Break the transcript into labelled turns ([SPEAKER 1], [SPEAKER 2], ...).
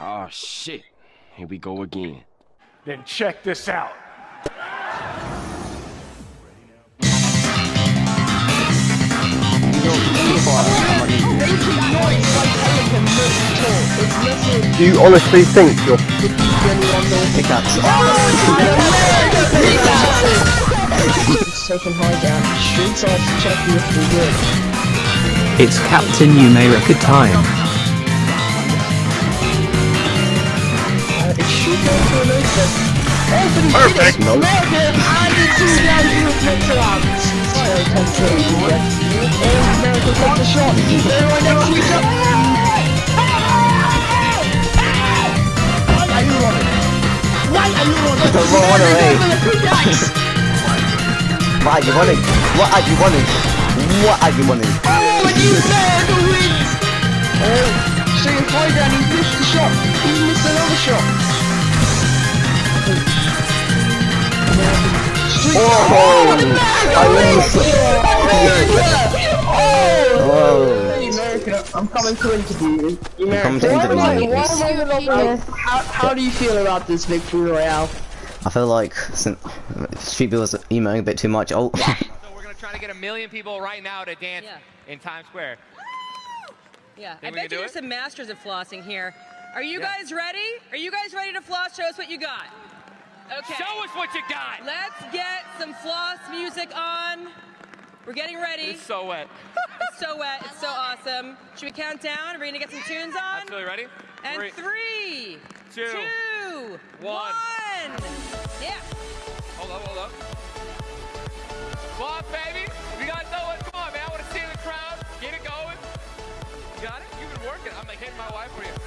[SPEAKER 1] Oh, shit. Here we go again.
[SPEAKER 2] Then check this out.
[SPEAKER 3] Do you honestly think you're pickaxe?
[SPEAKER 4] It's taken high down. Streets off, check you if we good.
[SPEAKER 5] It's Captain Numerica time.
[SPEAKER 4] You running?
[SPEAKER 3] Don't run away.
[SPEAKER 4] Over the pickaxe.
[SPEAKER 3] What are you running? What are you running? What are you running?
[SPEAKER 4] Oh, and you America wins! Oh, so you're high down, he missed the shot. He missed another shot.
[SPEAKER 3] Oh,
[SPEAKER 4] Oh,
[SPEAKER 3] Oh.
[SPEAKER 4] America, I'm coming to interview you. America,
[SPEAKER 3] coming to
[SPEAKER 4] why am I-
[SPEAKER 3] interview you.
[SPEAKER 4] why am I the number- How, how do you feel about this victory royale?
[SPEAKER 3] I feel like since Street Bill was emailing a bit too much. Oh,
[SPEAKER 6] So we're gonna try to get a million people right now to dance
[SPEAKER 7] Yeah.
[SPEAKER 6] in Times Square.
[SPEAKER 7] Yeah,
[SPEAKER 6] Think
[SPEAKER 7] I bet you
[SPEAKER 6] do
[SPEAKER 7] there's
[SPEAKER 6] it?
[SPEAKER 7] some masters of flossing here. Are you
[SPEAKER 6] Yeah.
[SPEAKER 7] guys ready? Are you guys ready to floss? Show us what you got. Okay.
[SPEAKER 6] Show us what you got.
[SPEAKER 7] Let's get some floss music on. We're getting ready.
[SPEAKER 6] It's so wet.
[SPEAKER 7] It's so wet. It's so awesome. Should we count down? Are we gonna get some tunes on?
[SPEAKER 6] Absolutely ready?
[SPEAKER 7] And
[SPEAKER 6] Three.
[SPEAKER 7] three,
[SPEAKER 6] two,
[SPEAKER 7] two,
[SPEAKER 6] one.
[SPEAKER 7] one. Yeah.
[SPEAKER 6] Hold up, hold up. Come on, baby. We got no one. Come on, man. I want to see the crowd. Get it going. You got it? You've been working. I'm like hitting my wife for you.